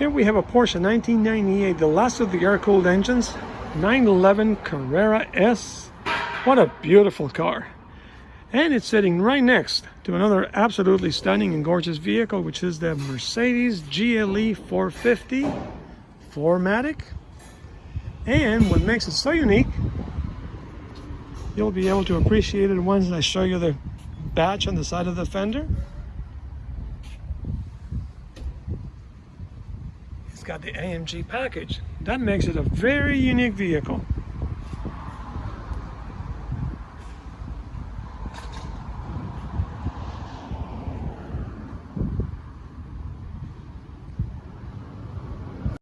Here we have a Porsche 1998, the last of the air-cooled engines, 911 Carrera S. What a beautiful car. And it's sitting right next to another absolutely stunning and gorgeous vehicle, which is the Mercedes GLE 450 4MATIC. And what makes it so unique, you'll be able to appreciate it once I show you the badge on the side of the fender. It's got the AMG package. That makes it a very unique vehicle.